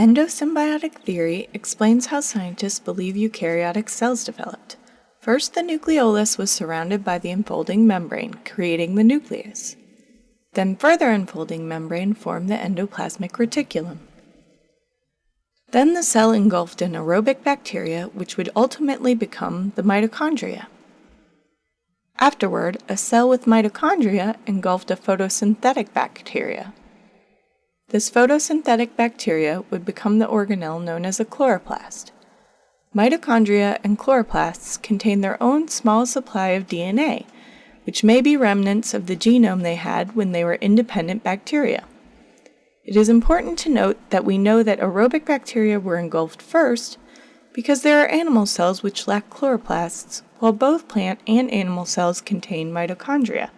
Endosymbiotic theory explains how scientists believe eukaryotic cells developed. First, the nucleolus was surrounded by the enfolding membrane, creating the nucleus. Then further enfolding membrane formed the endoplasmic reticulum. Then the cell engulfed an aerobic bacteria, which would ultimately become the mitochondria. Afterward, a cell with mitochondria engulfed a photosynthetic bacteria. This photosynthetic bacteria would become the organelle known as a chloroplast. Mitochondria and chloroplasts contain their own small supply of DNA, which may be remnants of the genome they had when they were independent bacteria. It is important to note that we know that aerobic bacteria were engulfed first because there are animal cells which lack chloroplasts, while both plant and animal cells contain mitochondria.